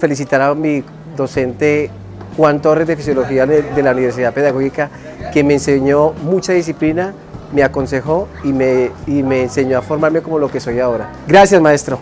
Felicitar a mi docente Juan Torres de Fisiología de la Universidad Pedagógica, que me enseñó mucha disciplina, me aconsejó y me, y me enseñó a formarme como lo que soy ahora. Gracias, maestro.